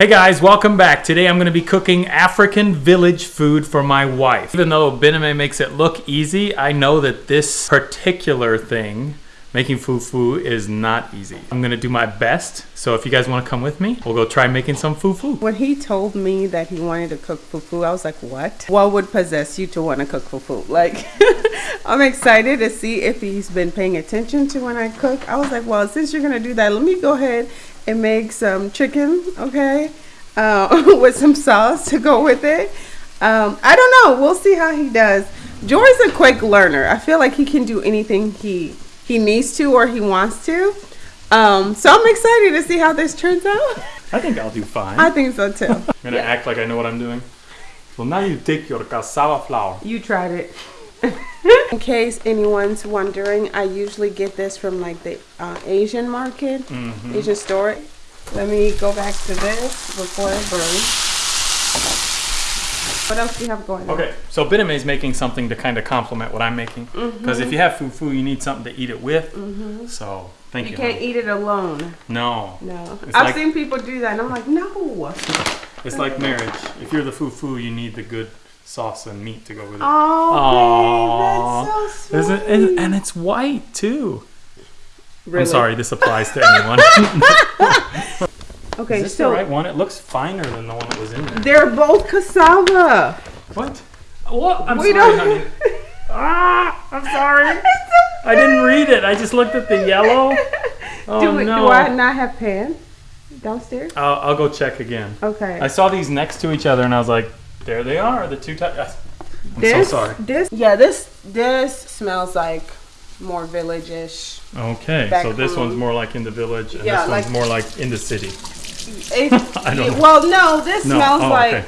Hey guys, welcome back. Today I'm going to be cooking African village food for my wife. Even though Bename makes it look easy, I know that this particular thing, making fufu, is not easy. I'm going to do my best, so if you guys want to come with me, we'll go try making some fufu. When he told me that he wanted to cook fufu, I was like, what? What would possess you to want to cook fufu? Like, I'm excited to see if he's been paying attention to when I cook. I was like, well, since you're going to do that, let me go ahead and make some chicken, okay, uh, with some sauce to go with it. Um, I don't know. We'll see how he does. Joy's a quick learner. I feel like he can do anything he he needs to or he wants to. Um, so I'm excited to see how this turns out. I think I'll do fine. I think so too. I'm going to act like I know what I'm doing. So now you take your cassava flour. You tried it. In case anyone's wondering, I usually get this from like the uh, Asian market, Mm-hmm. Asian store. Let me go back to this before it burns. What else do you have going on? Okay, so Bename is making something to kind of complement what I'm making. Because if you have fufu, you need something to eat it with. So thank you. You can't honey. eat it alone. No. No. It's I've like- seen people do that and I'm like, no. It's like marriage. If you're the fufu, you need the good sauce and meat to go with it. Oh, babe, that's so sweet. it- and it's white too. Really? I'm sorry, this applies to anyone. Okay, Is this so the right one? It looks finer than the one that was in there. they're both cassava. What? What? I'm We sorry, honey. Ah, I'm sorry. I didn't read it. I just looked at the yellow. Oh do, we, no. do I not have pan downstairs? I'll, I'll go check again. Okay. I saw these next to each other and I was like, there they are, the two types. I'm this, so sorry. This, yeah, this this smells like more village-ish. Okay, back so this home. one's more like in the village and Yeah, this one's like- more like in the city. It, I don't know. Well, no, this No. smells oh, like okay.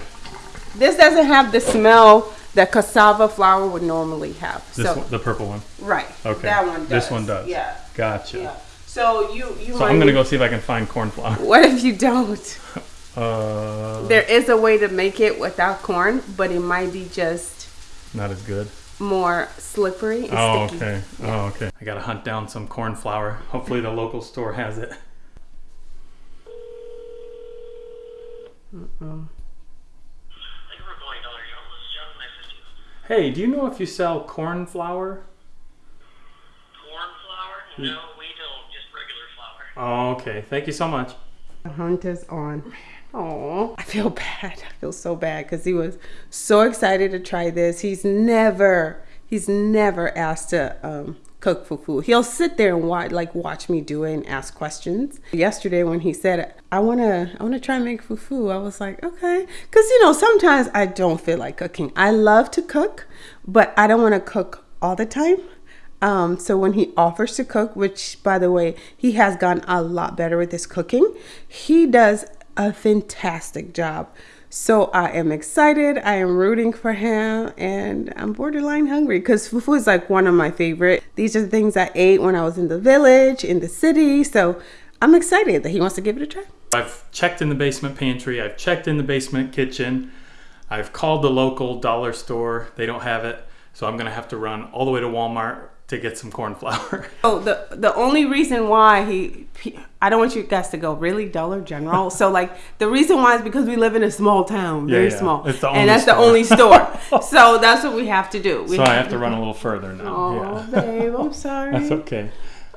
this doesn't have the smell that cassava flour would normally have. This so one, the purple one. right, Okay. that one does. This one does. Yeah, Gotcha. yeah. So you you. So might I'm gonna need- go see if I can find corn flour. What if you don't? Uh, There is a way to make it without corn, but it might be just not as good. more slippery and Oh, sticky. okay. Oh, okay. I gotta hunt down some corn flour. Hopefully the local store has it. Thank you for calling Dollar General. This is John. Nice to see you. Hey, do you know if you sell corn flour? Corn flour? No, we don't. Just regular flour. Oh, okay. Thank you so much. The hunt is on. Oh, I feel bad. I feel so bad because he was so excited to try this. He's never, he's never asked to um, cook fufu. He'll sit there and watch, like watch me do it and ask questions. Yesterday when he said, "I wanna, I wanna try and make fufu," I was like, "Okay," because you know sometimes I don't feel like cooking. I love to cook, but I don't want to cook all the time. Um, so when he offers to cook, which by the way, he has gotten a lot better with his cooking, he does a fantastic job. So I am excited. I am rooting for him, and I'm borderline hungry because fufu is like one of my favorite. These are the things I ate when I was in the village, in the city. So I'm excited that he wants to give it a try. I've checked in the basement pantry. I've checked in the basement kitchen. I've called the local dollar store. They don't have it. So I'm gonna have to run all the way to Walmart to get some corn flour. Oh, the the only reason why he, he I don't want you guys to go really Dollar General. so like the reason why is because we live in a small town, very yeah. small, It's the only and that's store. the only store. so that's what we have to do. We so I have to run a little further now. Oh, yeah. babe, I'm sorry. That's okay.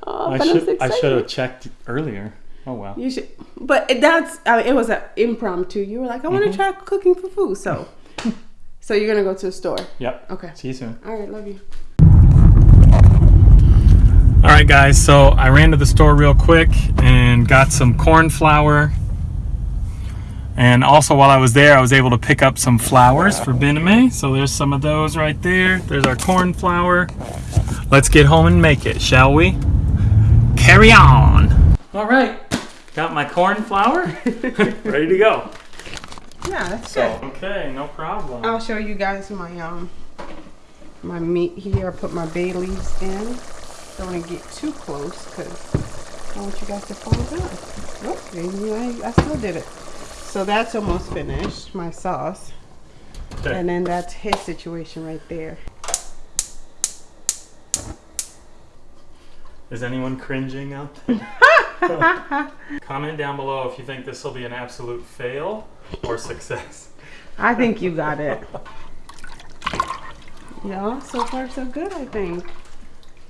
Oh, I should I should have checked earlier. Oh wow. You should, but that's I mean, it was an impromptu. You were like, I want to Mm-hmm. try cooking fufu, so so you're gonna go to the store. Yep. Okay. See you soon. All right, love you. All right, guys. So I ran to the store real quick and got some corn flour. And also, while I was there, I was able to pick up some flowers for Bename. So there's some of those right there. There's our corn flour. Let's get home and make it, shall we? Carry on. All right. Got my corn flour. Ready to go. Yeah, that's So, good. okay, no problem. I'll show you guys my um my meat here. I put my bay leaves in. Don't want to get too close because I want you guys to fall down. Maybe I, I still did it. So that's almost finished, my sauce. Okay. And then that's his situation right there. Is anyone cringing out there? Comment down below if you think this will be an absolute fail or success. I think you got it. Yeah, so far so good, I think.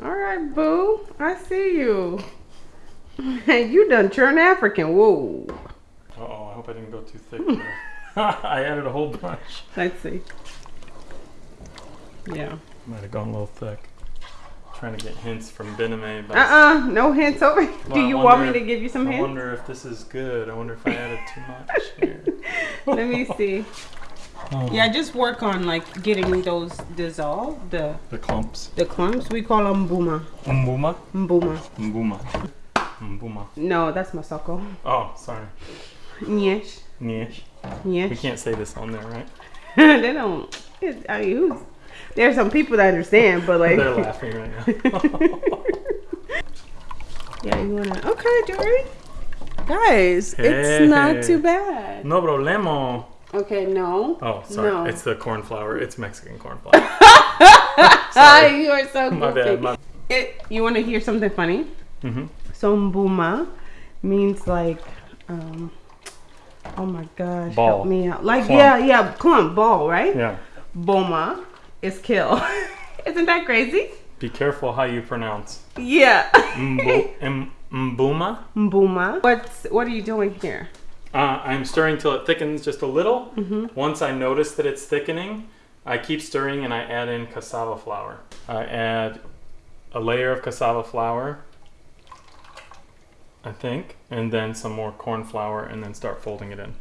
All right, boo. I see you. Hey, you done turn African. Whoa. Uh oh, I hope I didn't go too thick. I added a whole bunch. Let's see. Yeah. Might have gone a little thick. Trying to get hints from Bename. Uh-uh. No hints over. Do Well, I you want me wonder to give you some I hints? I wonder if this is good. I wonder if I added too much here. Let me see. Oh, Yeah, just work on like getting those dissolved. The The clumps. the clumps. We call them mbuma. Mbuma? Mbuma. Mbuma. Mbuma. No, that's masako. Oh, sorry. Yes. Nish. We can't say this on there, right? they don't. It, I mean, who's, there's some people that understand, but like. They're laughing right now. Yeah, you wanna? Okay, Jory. Guys, it's not too bad. no problemo. Okay, no. Oh, sorry. No. It's the corn flour. It's Mexican corn flour. You are so my bad. My... It, you want to hear something funny? Mm-hmm. So mbuma means like, um, oh my gosh, Ball. help me out. Like yeah, yeah, clump ball, right? Yeah. Boma is kill. Isn't that crazy? Be careful how you pronounce. Yeah. Mbo- M- Mbuma. Mbuma. What's what are you doing here? Uh, I'm stirring till it thickens just a little. Mm-hmm. Once I notice that it's thickening, I keep stirring and I add in cassava flour. I add a layer of cassava flour, I think, and then some more corn flour, and then start folding it in.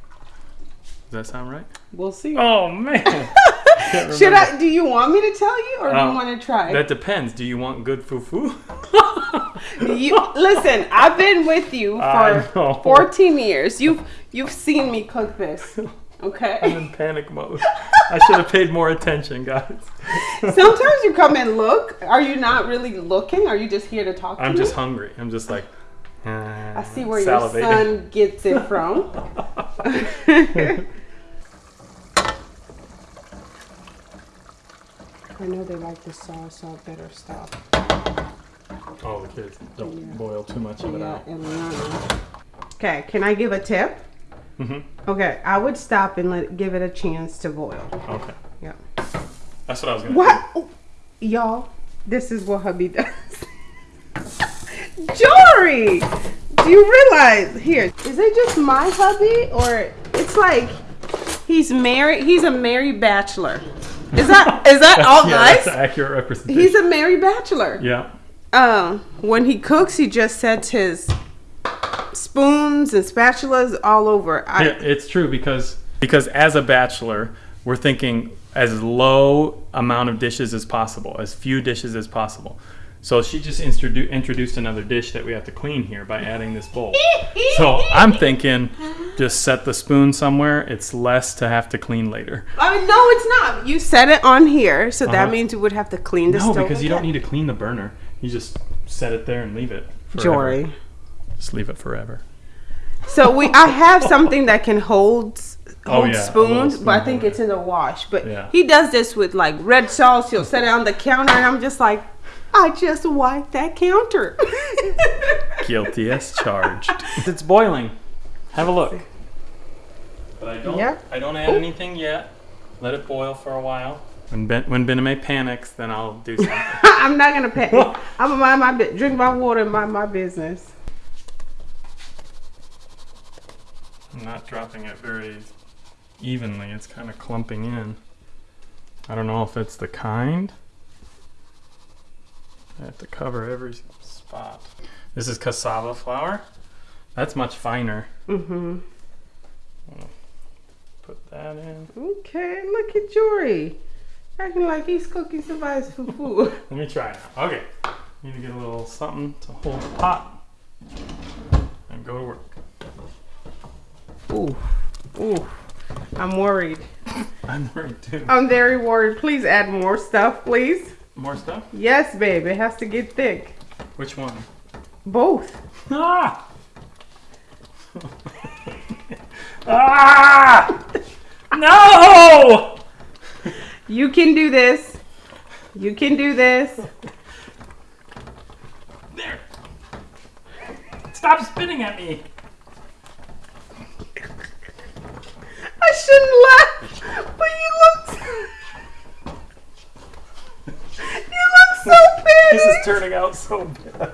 Does that sound right? We'll see. Oh man! Can't Should remember. I? Do you want me to tell you, or do Oh, you um, want to try? That depends. Do you want good fufu? You listen. I've been with you for 14 years. You've you've seen me cook this. Okay. I'm in panic mode. I should have paid more attention, guys. Sometimes you come and look. Are you not really looking? Are you just here to talk I'm me? just hungry. I'm just like. I see where eh, your son gets it from. I know they like the sauce, so I better stop. Oh, the kids don't Yeah. boil too much of it out. Okay, can I give a tip? hmm Okay, I would stop and let give it a chance to boil. Okay, Yeah. that's what I was gonna. What? Oh, Y'all, this is what hubby does. Jory, do you realize? Here, is it just my hubby, or it's like he's married? He's a married bachelor. Is that is that all. Yeah, guys? that's an accurate representation. He's a married bachelor. yeah. Um, when he cooks, he just sets his spoons and spatulas all over. I, Yeah, it's true because because as a bachelor, we're thinking as low amount of dishes as possible, as few dishes as possible. So she just introdu- introduced another dish that we have to clean here by adding this bowl. So I'm thinking, just set the spoon somewhere. It's less to have to clean later. I mean, no, it's not. You set it on here, so that Uh-huh. means you would have to clean the No, stove. because you don't need to clean the burner. You just set it there and leave it. Forever. Jory. Just leave it forever. So we, I have something that can hold Oh, yeah, spoons, spoon but I think it's in the wash. But Yeah. he does this with like red sauce. He'll set it on the counter, and I'm just like, I just wiped that counter. Guilty as charged. it's boiling. Have a look. But I don't. Yeah. I don't add anything yet. Let it boil for a while. When ben, when Bename panics, then I'll do something. I'm not gonna panic. I'm gonna mind my drink my water and mind my business. I'm not dropping it very evenly. It's kind of clumping in. I don't know if it's the kind. I have to cover every spot. This is cassava flour. That's much finer. Mm-hmm. Put that in. Okay, look at Jory. Acting like he's cooking somebody's fufu. Let me try now. Okay. Need to get a little something to hold the pot and go to work. Ooh, ooh. I'm worried. I'm worried too. I'm very worried. Please add more stuff, please. More stuff? Yes, babe. It has to get thick. Which one? Both. Ah! ah! No! You can do this. You can do this. There. Stop spinning at me. I shouldn't laugh, but you look. You look so bad. This is turning out so bad.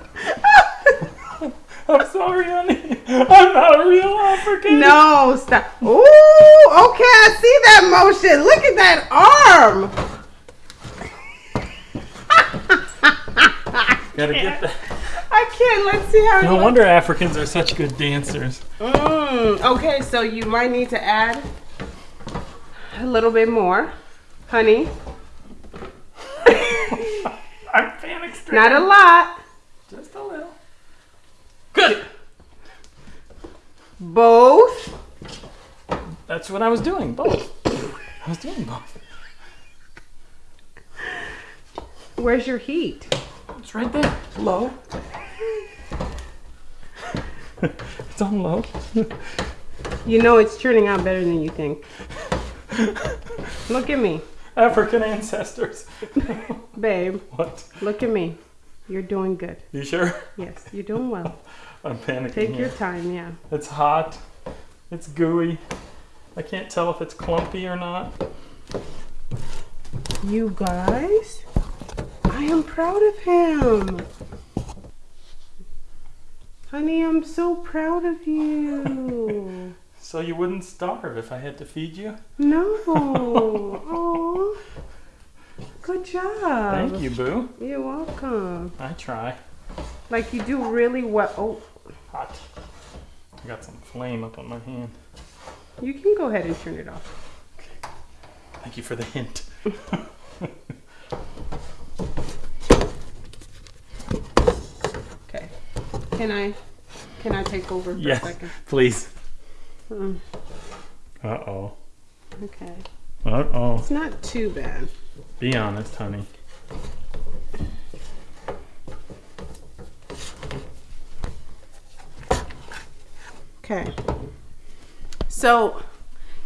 I'm sorry, honey. I'm not a real African. No, stop. Ooh, okay, I see that motion. Look at that arm. Gotta get that. I can't. Let's see how. it No looks. wonder Africans are such good dancers. Mm, okay, so you might need to add a little bit more, honey. I'm panic stricken. Not a lot. Just a little. Good. Both. That's what I was doing. Both. I was doing both. Where's your heat? It's right there. Low. it's on low. You know it's turning out better than you think. Look at me, African ancestors. babe. what? Look at me. You're doing good. You sure? Yes, you're doing well. I'm panicking. Take here. your time, yeah. It's hot. It's gooey. I can't tell if it's clumpy or not. You guys, I am proud of him. Honey, I'm so proud of you. So you wouldn't starve if I had to feed you? No. Oh. Good job. Thank you, Boo. You're welcome. I try. Like you do really well. Oh, Hot. I got some flame up on my hand. you can go ahead and turn it off. Okay. Thank you for the hint. Okay. Can I can I take over for Yes, a second? please. Uh oh. okay. Uh oh. It's not too bad. Be honest, honey. Okay. So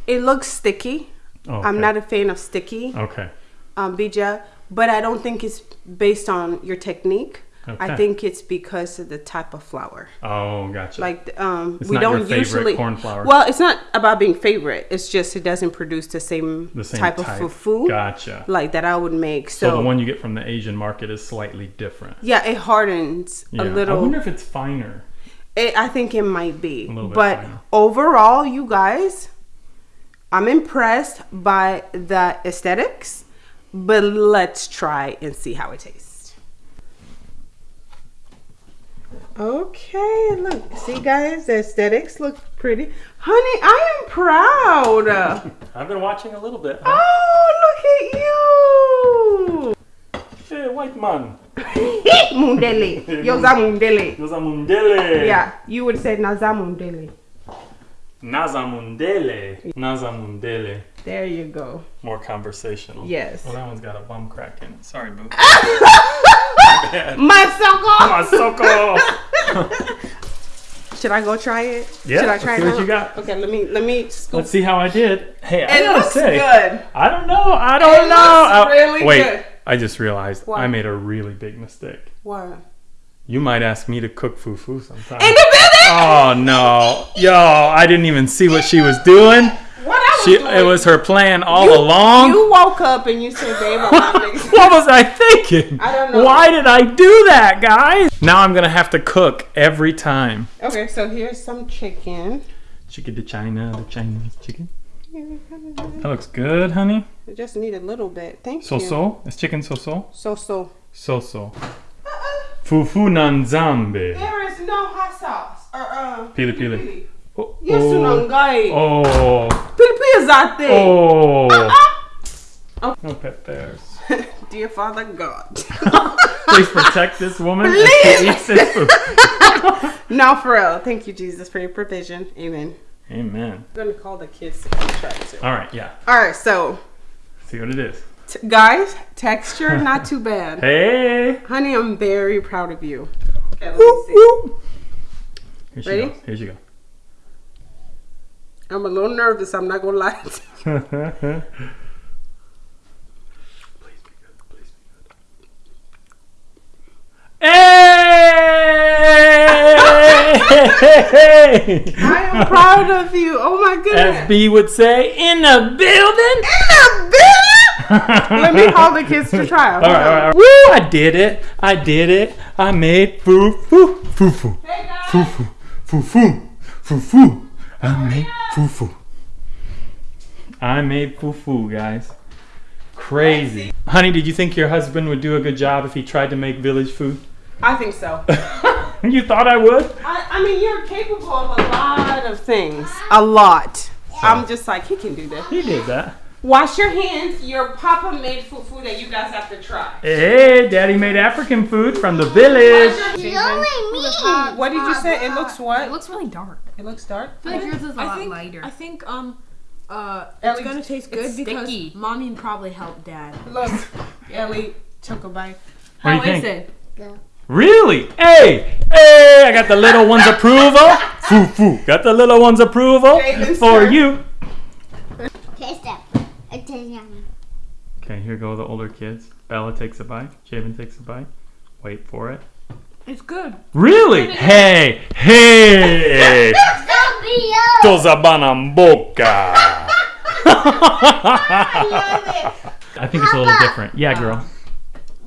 it looks sticky. Oh, I'm not a fan of sticky Okay. um, bija, but I don't think it's based on your technique. I think it's because of the type of flour. Oh, gotcha. Like um, It's we not don't usually corn flour. Well, it's not about being favorite. It's just it doesn't produce the same, the same type, of fufu Gotcha. like that I would make. So, So, the one you get from the Asian market is slightly different. yeah, it hardens Yeah. a little. I wonder if it's finer. It, I think it might be. little bit but finer. overall, you guys, I'm impressed by the aesthetics. But let's try and see how it tastes. Okay, look. See, guys, the aesthetics look pretty. Honey, I am proud. I've been watching a little bit. Huh? oh, look at you. Hey, white man. at you. mundele. Yoza mundele. Yeah, you would say naza mundele. Naza mundele. Naza mundele. There you go. More conversational. Yes. Well, that one's got a bum crack in it. Sorry, boo. Masoko. Masoko. Should I go try it? Yeah, Should I let's try see it what now? you got. Okay, let me let me scoop. Let's see how I did. Hey, I it gotta looks say, good. I don't know. I don't It know. I- uh, really wait, good. I just realized What? I made a really big mistake. What? You might ask me to cook fufu sometime. In the building? Oh no, yo! I didn't even see what she was doing. What I was She, doing? it was her plan all you, along. You woke up and you said, "Babe, what was I thinking? I don't know. Why did I do that, guys? Now I'm gonna have to cook every time. Okay, so here's some chicken. Chicken to China, the Chinese chicken. That looks good, honey. I just need a little bit. Thank So you. so. It's chicken so so. So so. So so. Fufu nanzambe. There is no hot sauce or uh. Pili pili. Oh, Yes, unangai. Oh, oh, Pilipili zate. oh. Oh. No peppers. Dear Father God. Please protect this woman Please. no, for real. Thank you, Jesus, for your provision. Amen. Amen. I'm gonna call the kids to come try it too. All right, yeah. All right, so See what it is. t- guys, texture not too bad. Hey. Honey, I'm very proud of you. Okay, let me see. Here she Ready? goes. Here she goes. I'm a little nervous. I'm not gonna lie. Please be good. Please be good. Hey! Hey! I am proud of you. Oh my As goodness. B would say, in the building. In the building. Let me call the kids to try. All right, all right, all right. Woo! I did it. I did it. I made foo foo foo foo Hey guys. foo foo foo foo foo foo. I made foo foo. I made foo foo, guys. Crazy. Honey, did you think your husband would do a good job if he tried to make village food? I think so. you thought I would? I, I mean, you're capable of a lot of things. A lot. I'm just like, he can do that. He did that. Wash your hands. Your papa made fufu that you guys have to try. Hey, Daddy made African food from the Wash village. your It's hands. only me. What did you say? It looks what? It looks really dark. It looks dark. I feel like yours is a I lot think, lighter. I think um uh Ellie, it's gonna taste good because sticky. mommy probably helped dad. Look, Ellie took a bite. What do you How think? is it? Really? Hey, hey, I got the little one's approval. Foo foo. Got the little one's approval Javen's for turn. you. Taste it. It tastes yummy. Okay, here go the older kids. Bella takes a bite. Javen takes a bite. Wait for it. It's good. Really? Hey, hey. Don't be yo. Cosa banamboca. I think it's a little different. Yeah, girl.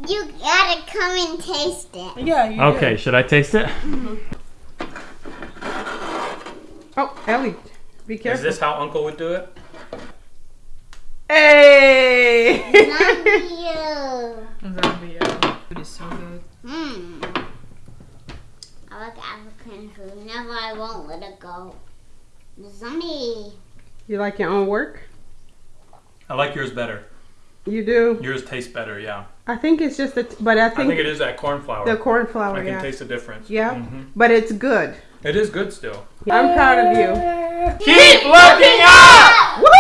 You gotta come and taste it. Yeah. You Okay, should I taste it? Mm-hmm. Oh, Ellie, be careful. Is this how Uncle would do it? Hey. Zombie you. Food is so good. Hmm. I like African food. Never I won't let it go. Zombie. you like your own work? I like yours better. You do. Yours tastes better, yeah. I think it's just a, t- but I think, it is that corn flour. the corn flour. I can yeah. Taste the difference. Yeah. But it's good. It is good still. I'm proud of you. Keep looking up!